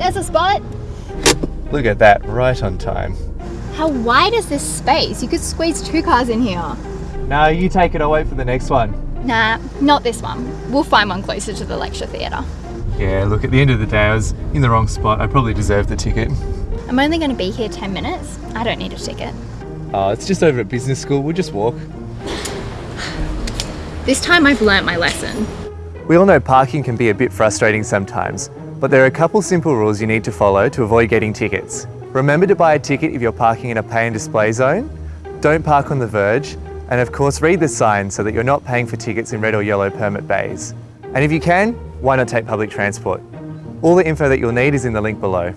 there's a spot. Look at that, right on time. How wide is this space? You could squeeze two cars in here. No, you take it, I'll wait for the next one. Nah, not this one. We'll find one closer to the lecture theatre. Yeah, look, at the end of the day, I was in the wrong spot. I probably deserved the ticket. I'm only going to be here 10 minutes. I don't need a ticket. Oh, it's just over at business school. We'll just walk. This time I've learnt my lesson. We all know parking can be a bit frustrating sometimes, but there are a couple simple rules you need to follow to avoid getting tickets. Remember to buy a ticket if you're parking in a pay and display zone. Don't park on the verge. And of course, read the sign so that you're not paying for tickets in red or yellow permit bays. And if you can, why not take public transport? All the info that you'll need is in the link below.